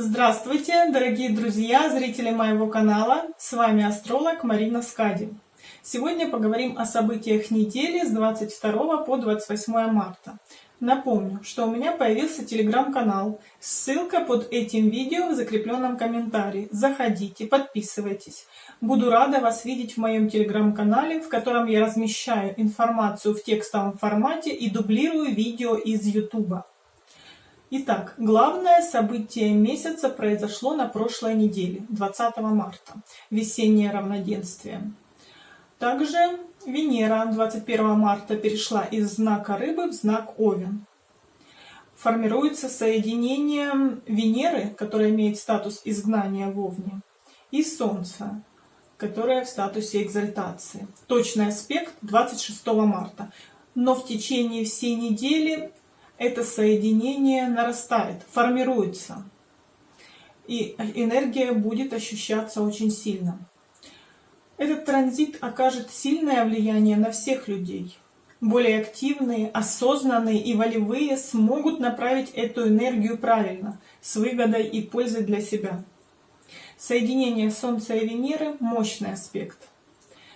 Здравствуйте, дорогие друзья, зрители моего канала. С вами астролог Марина Скади. Сегодня поговорим о событиях недели с 22 по 28 марта. Напомню, что у меня появился телеграм-канал. Ссылка под этим видео в закрепленном комментарии. Заходите, подписывайтесь. Буду рада вас видеть в моем телеграм-канале, в котором я размещаю информацию в текстовом формате и дублирую видео из YouTube. Итак, главное событие месяца произошло на прошлой неделе, 20 марта, весеннее равноденствие. Также Венера 21 марта перешла из знака Рыбы в знак Овен. Формируется соединение Венеры, которая имеет статус изгнания в Овне, и Солнца, которое в статусе экзальтации. Точный аспект 26 марта. Но в течение всей недели это соединение нарастает, формируется. И энергия будет ощущаться очень сильно. Этот транзит окажет сильное влияние на всех людей. Более активные, осознанные и волевые смогут направить эту энергию правильно, с выгодой и пользой для себя. Соединение Солнца и Венеры – мощный аспект.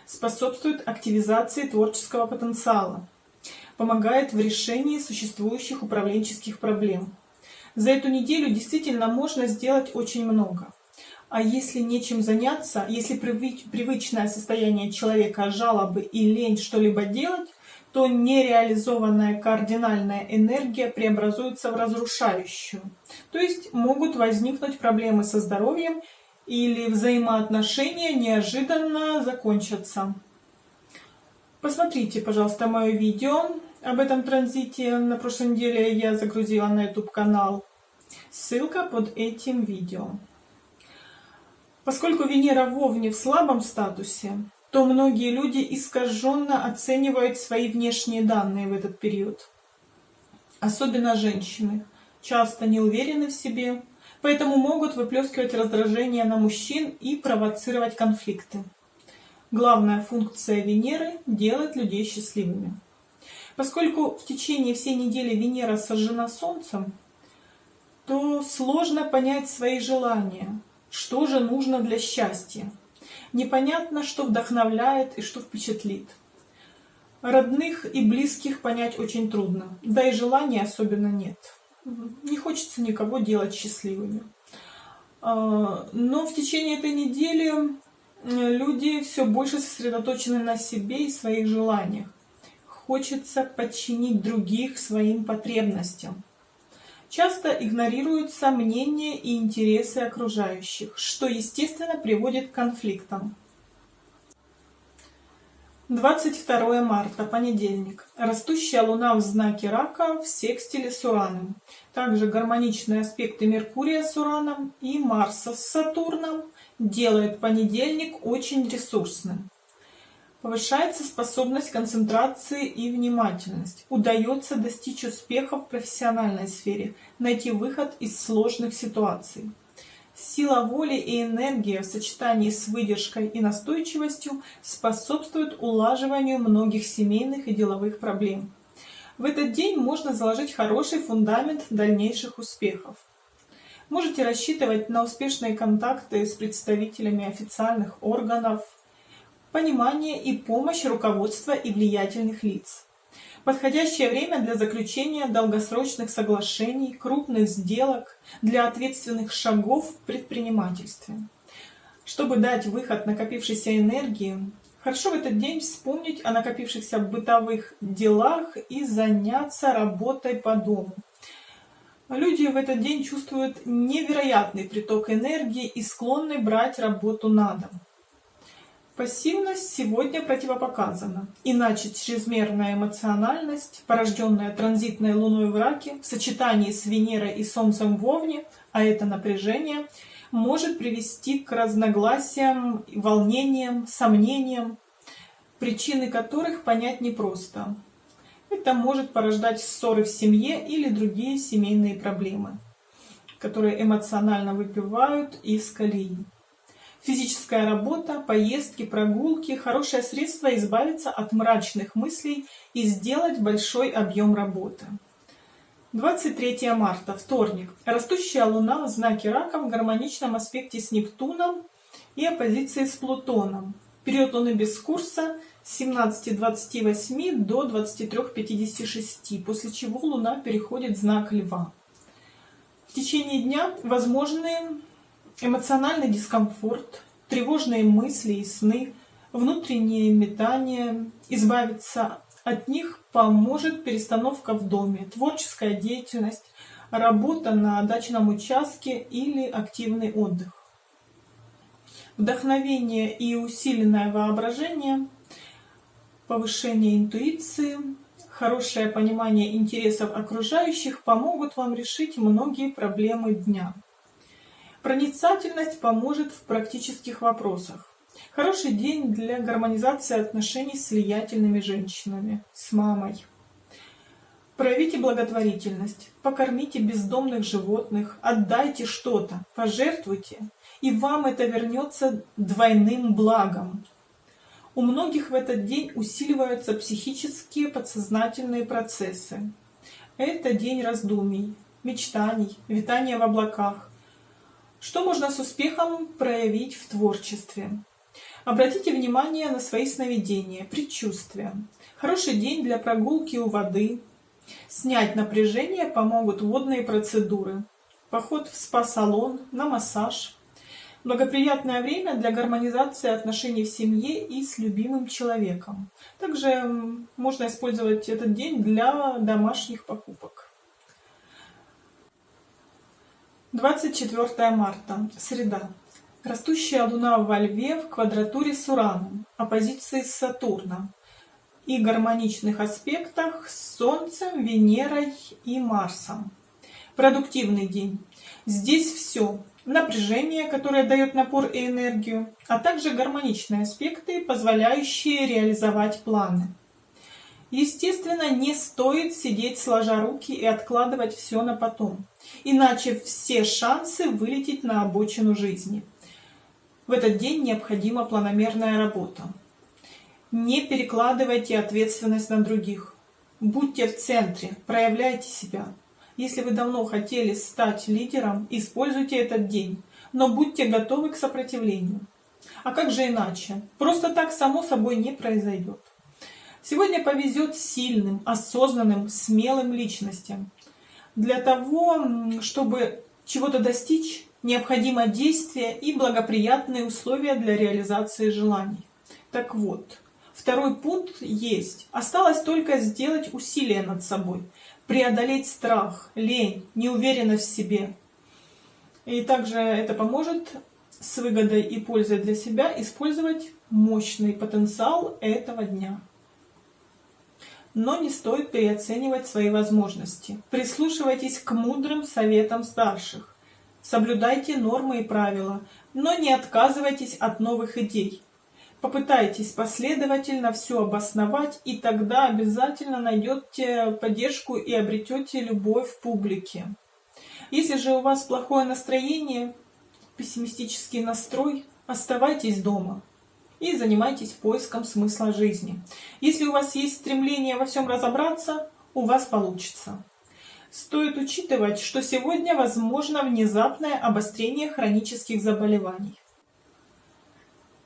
Способствует активизации творческого потенциала, помогает в решении существующих управленческих проблем. За эту неделю действительно можно сделать очень много. А если нечем заняться, если привычное состояние человека жалобы и лень что-либо делать, то нереализованная кардинальная энергия преобразуется в разрушающую. То есть могут возникнуть проблемы со здоровьем или взаимоотношения неожиданно закончатся. Посмотрите, пожалуйста, мое видео об этом транзите. На прошлой неделе я загрузила на YouTube канал. Ссылка под этим видео. Поскольку Венера в Овне в слабом статусе, то многие люди искаженно оценивают свои внешние данные в этот период. Особенно женщины. Часто не уверены в себе, поэтому могут выплескивать раздражение на мужчин и провоцировать конфликты. Главная функция Венеры – делать людей счастливыми. Поскольку в течение всей недели Венера сожжена Солнцем, то сложно понять свои желания, что же нужно для счастья. Непонятно, что вдохновляет и что впечатлит. Родных и близких понять очень трудно, да и желания особенно нет. Не хочется никого делать счастливыми. А, но в течение этой недели люди все больше сосредоточены на себе и своих желаниях. Хочется подчинить других своим потребностям. Часто игнорируются мнения и интересы окружающих, что, естественно, приводит к конфликтам. 22 марта, понедельник. Растущая Луна в знаке Рака в секстиле с Ураном. Также гармоничные аспекты Меркурия с Ураном и Марса с Сатурном делает понедельник очень ресурсным. Повышается способность концентрации и внимательность. Удается достичь успеха в профессиональной сфере, найти выход из сложных ситуаций. Сила воли и энергия в сочетании с выдержкой и настойчивостью способствуют улаживанию многих семейных и деловых проблем. В этот день можно заложить хороший фундамент дальнейших успехов. Можете рассчитывать на успешные контакты с представителями официальных органов, понимание и помощь руководства и влиятельных лиц. Подходящее время для заключения долгосрочных соглашений, крупных сделок, для ответственных шагов в предпринимательстве. Чтобы дать выход накопившейся энергии, хорошо в этот день вспомнить о накопившихся бытовых делах и заняться работой по дому. Люди в этот день чувствуют невероятный приток энергии и склонны брать работу на дом. Пассивность сегодня противопоказана, иначе чрезмерная эмоциональность, порожденная транзитной луной в раке, в сочетании с Венерой и Солнцем в Овне, а это напряжение, может привести к разногласиям, волнениям, сомнениям, причины которых понять непросто. Это может порождать ссоры в семье или другие семейные проблемы, которые эмоционально выпивают из колеи. Физическая работа, поездки, прогулки – хорошее средство избавиться от мрачных мыслей и сделать большой объем работы. 23 марта, вторник. Растущая Луна в знаке Рака в гармоничном аспекте с Нептуном и оппозиции с Плутоном. Период Луны без курса с 17.28 до 23.56, после чего Луна переходит в знак Льва. В течение дня возможны эмоциональный дискомфорт, тревожные мысли и сны, внутренние метания, избавиться от них поможет перестановка в доме, творческая деятельность, работа на дачном участке или активный отдых. Вдохновение и усиленное воображение, повышение интуиции, хорошее понимание интересов окружающих помогут вам решить многие проблемы дня. Проницательность поможет в практических вопросах. Хороший день для гармонизации отношений с влиятельными женщинами, с мамой. Проявите благотворительность, покормите бездомных животных, отдайте что-то, пожертвуйте, и вам это вернется двойным благом. У многих в этот день усиливаются психические подсознательные процессы. Это день раздумий, мечтаний, витания в облаках. Что можно с успехом проявить в творчестве? Обратите внимание на свои сновидения, предчувствия. Хороший день для прогулки у воды. Снять напряжение помогут водные процедуры. Поход в спа-салон, на массаж. Благоприятное время для гармонизации отношений в семье и с любимым человеком. Также можно использовать этот день для домашних покупок. 24 марта, среда. Растущая Луна во Льве в квадратуре с Ураном, оппозиции с Сатурном и гармоничных аспектах с Солнцем, Венерой и Марсом. Продуктивный день. Здесь все. Напряжение, которое дает напор и энергию, а также гармоничные аспекты, позволяющие реализовать планы. Естественно, не стоит сидеть сложа руки и откладывать все на потом, иначе все шансы вылететь на обочину жизни. В этот день необходима планомерная работа. Не перекладывайте ответственность на других. Будьте в центре, проявляйте себя. Если вы давно хотели стать лидером, используйте этот день, но будьте готовы к сопротивлению. А как же иначе? Просто так само собой не произойдет. Сегодня повезет сильным, осознанным, смелым личностям. Для того, чтобы чего-то достичь, необходимо действие и благоприятные условия для реализации желаний. Так вот, второй пункт есть. Осталось только сделать усилия над собой, преодолеть страх, лень, неуверенность в себе. И также это поможет с выгодой и пользой для себя использовать мощный потенциал этого дня. Но не стоит переоценивать свои возможности. Прислушивайтесь к мудрым советам старших. Соблюдайте нормы и правила, но не отказывайтесь от новых идей. Попытайтесь последовательно все обосновать, и тогда обязательно найдете поддержку и обретете любовь в публике. Если же у вас плохое настроение, пессимистический настрой, оставайтесь дома и занимайтесь поиском смысла жизни. Если у вас есть стремление во всем разобраться, у вас получится. Стоит учитывать, что сегодня возможно внезапное обострение хронических заболеваний.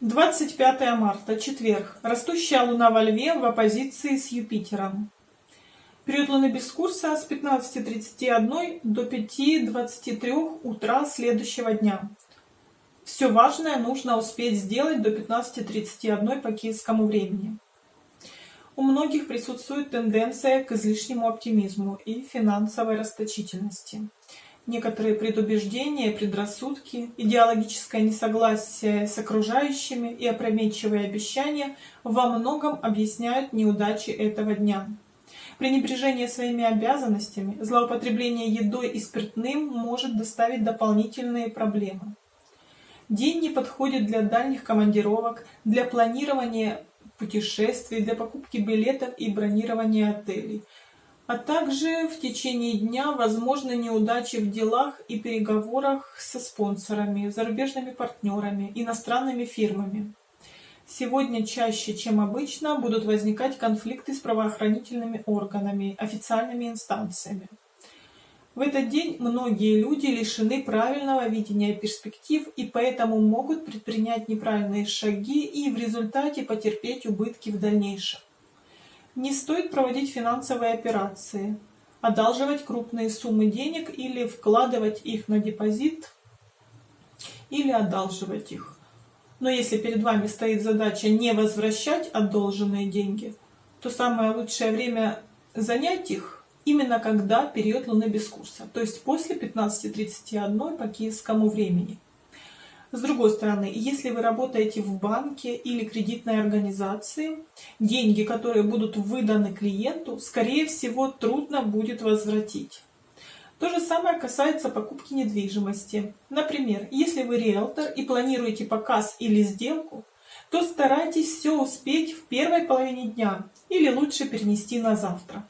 25 марта, четверг. Растущая Луна во Льве в оппозиции с Юпитером. Период Луны без курса с 15.31 до 5.23 утра следующего дня. Все важное нужно успеть сделать до 15.31 по киевскому времени. У многих присутствует тенденция к излишнему оптимизму и финансовой расточительности. Некоторые предубеждения, предрассудки, идеологическое несогласие с окружающими и опрометчивые обещания во многом объясняют неудачи этого дня. Пренебрежение своими обязанностями, злоупотребление едой и спиртным может доставить дополнительные проблемы. День не подходит для дальних командировок, для планирования путешествий, для покупки билетов и бронирования отелей. А также в течение дня возможны неудачи в делах и переговорах со спонсорами, зарубежными партнерами, иностранными фирмами. Сегодня чаще, чем обычно, будут возникать конфликты с правоохранительными органами, официальными инстанциями. В этот день многие люди лишены правильного видения перспектив и поэтому могут предпринять неправильные шаги и в результате потерпеть убытки в дальнейшем. Не стоит проводить финансовые операции, одалживать крупные суммы денег или вкладывать их на депозит, или одалживать их. Но если перед вами стоит задача не возвращать одолженные деньги, то самое лучшее время занять их именно когда период Луны без курса, то есть после 15.31 по киевскому времени. С другой стороны, если вы работаете в банке или кредитной организации, деньги, которые будут выданы клиенту, скорее всего, трудно будет возвратить. То же самое касается покупки недвижимости. Например, если вы риэлтор и планируете показ или сделку, то старайтесь все успеть в первой половине дня или лучше перенести на завтра.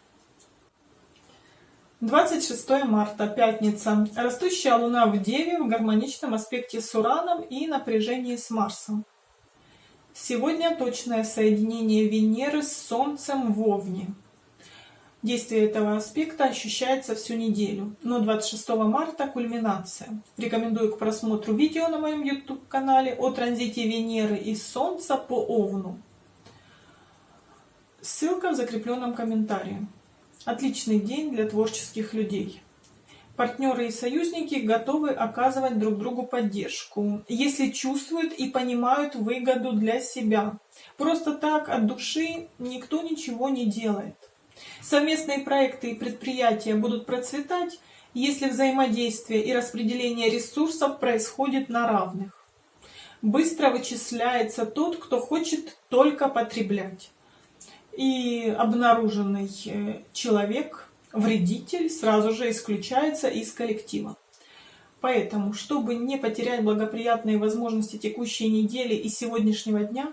26 марта, пятница. Растущая Луна в Деве в гармоничном аспекте с Ураном и напряжении с Марсом. Сегодня точное соединение Венеры с Солнцем в Овне. Действие этого аспекта ощущается всю неделю, но 26 марта кульминация. Рекомендую к просмотру видео на моем YouTube-канале о транзите Венеры и Солнца по Овну. Ссылка в закрепленном комментарии. Отличный день для творческих людей. Партнеры и союзники готовы оказывать друг другу поддержку, если чувствуют и понимают выгоду для себя. Просто так от души никто ничего не делает. Совместные проекты и предприятия будут процветать, если взаимодействие и распределение ресурсов происходит на равных. Быстро вычисляется тот, кто хочет только потреблять и обнаруженный э, человек, вредитель, сразу же исключается из коллектива. Поэтому, чтобы не потерять благоприятные возможности текущей недели и сегодняшнего дня,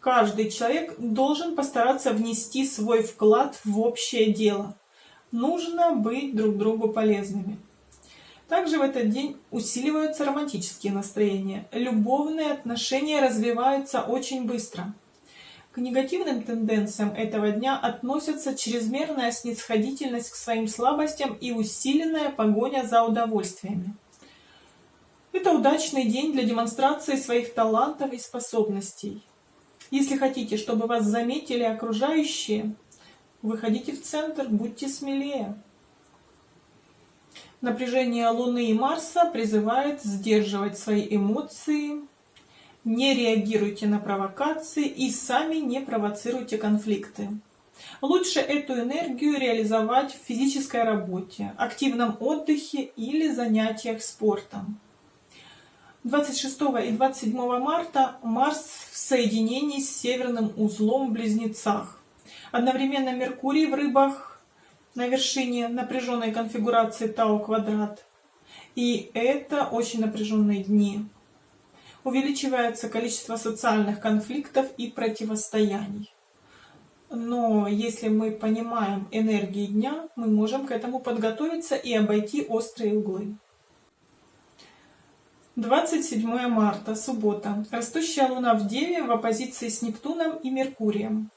каждый человек должен постараться внести свой вклад в общее дело. Нужно быть друг другу полезными. Также в этот день усиливаются романтические настроения. Любовные отношения развиваются очень быстро. К негативным тенденциям этого дня относятся чрезмерная снисходительность к своим слабостям и усиленная погоня за удовольствиями. Это удачный день для демонстрации своих талантов и способностей. Если хотите, чтобы вас заметили окружающие, выходите в центр, будьте смелее. Напряжение Луны и Марса призывает сдерживать свои эмоции, не реагируйте на провокации и сами не провоцируйте конфликты. Лучше эту энергию реализовать в физической работе, активном отдыхе или занятиях спортом. 26 и 27 марта Марс в соединении с северным узлом в Близнецах. Одновременно Меркурий в Рыбах на вершине напряженной конфигурации Тау квадрат. И это очень напряженные дни увеличивается количество социальных конфликтов и противостояний. Но если мы понимаем энергии дня, мы можем к этому подготовиться и обойти острые углы. 27 марта, суббота. Растущая Луна в Деве в оппозиции с Нептуном и Меркурием.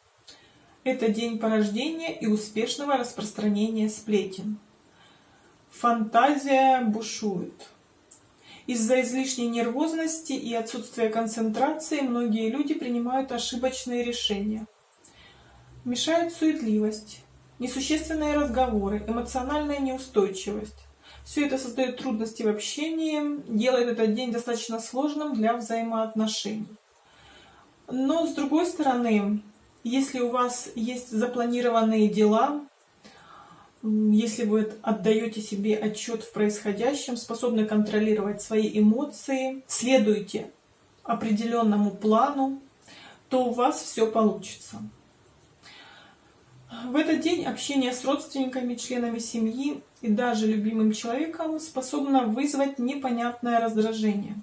Это день порождения и успешного распространения сплетен. Фантазия бушует. Из-за излишней нервозности и отсутствия концентрации многие люди принимают ошибочные решения. Мешает суетливость, несущественные разговоры, эмоциональная неустойчивость. Все это создает трудности в общении, делает этот день достаточно сложным для взаимоотношений. Но с другой стороны, если у вас есть запланированные дела, если вы отдаете себе отчет в происходящем, способны контролировать свои эмоции, следуете определенному плану, то у вас все получится. В этот день общение с родственниками, членами семьи и даже любимым человеком способно вызвать непонятное раздражение.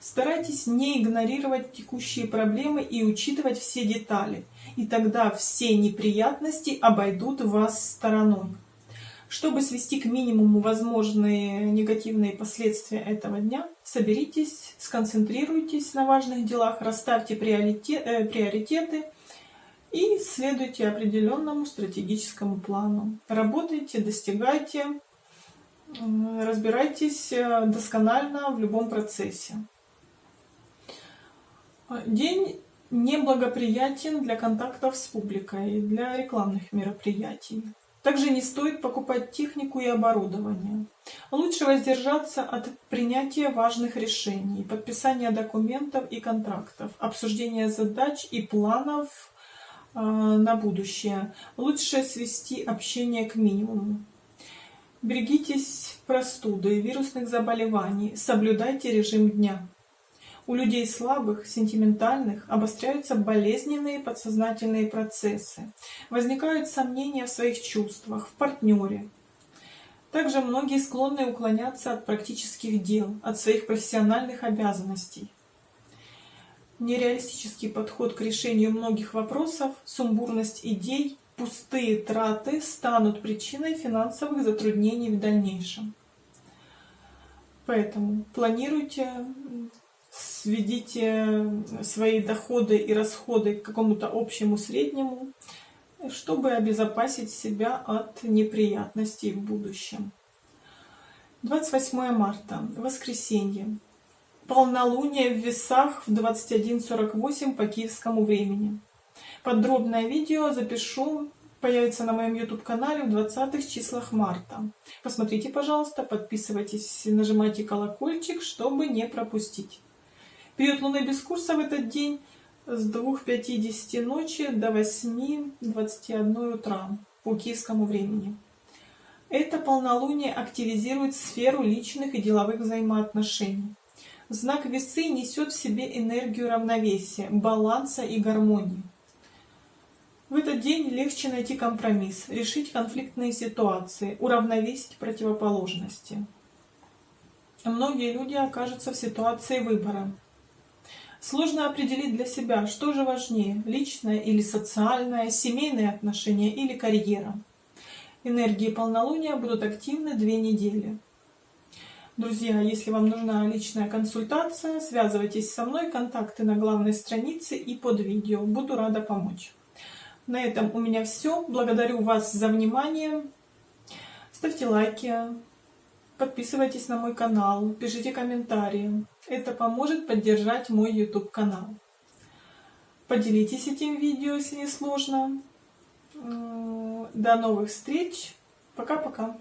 Старайтесь не игнорировать текущие проблемы и учитывать все детали, и тогда все неприятности обойдут вас стороной. Чтобы свести к минимуму возможные негативные последствия этого дня, соберитесь, сконцентрируйтесь на важных делах, расставьте э, приоритеты и следуйте определенному стратегическому плану. Работайте, достигайте разбирайтесь э, досконально в любом процессе. День неблагоприятен для контактов с публикой, для рекламных мероприятий. Также не стоит покупать технику и оборудование. Лучше воздержаться от принятия важных решений, подписания документов и контрактов, обсуждения задач и планов э, на будущее. Лучше свести общение к минимуму. Берегитесь простуды вирусных заболеваний, соблюдайте режим дня. У людей слабых, сентиментальных обостряются болезненные подсознательные процессы. Возникают сомнения в своих чувствах, в партнере. Также многие склонны уклоняться от практических дел, от своих профессиональных обязанностей. Нереалистический подход к решению многих вопросов, сумбурность идей, пустые траты станут причиной финансовых затруднений в дальнейшем. Поэтому планируйте сведите свои доходы и расходы к какому-то общему среднему, чтобы обезопасить себя от неприятностей в будущем. 28 марта, воскресенье. Полнолуние в весах в 21.48 по киевскому времени. Подробное видео запишу, появится на моем YouTube-канале в 20 числах марта. Посмотрите, пожалуйста, подписывайтесь, нажимайте колокольчик, чтобы не пропустить. Период Луны без курса в этот день с 2.50 ночи до 8.21 утра по киевскому времени. Это полнолуние активизирует сферу личных и деловых взаимоотношений. Знак весы несет в себе энергию равновесия, баланса и гармонии. В этот день легче найти компромисс, решить конфликтные ситуации, уравновесить противоположности. Многие люди окажутся в ситуации выбора. Сложно определить для себя, что же важнее, личное или социальное, семейные отношения или карьера. Энергии полнолуния будут активны две недели. Друзья, если вам нужна личная консультация, связывайтесь со мной, контакты на главной странице и под видео. Буду рада помочь. На этом у меня все. Благодарю вас за внимание. Ставьте лайки, Подписывайтесь на мой канал, пишите комментарии. Это поможет поддержать мой YouTube канал. Поделитесь этим видео, если не сложно. До новых встреч. Пока-пока.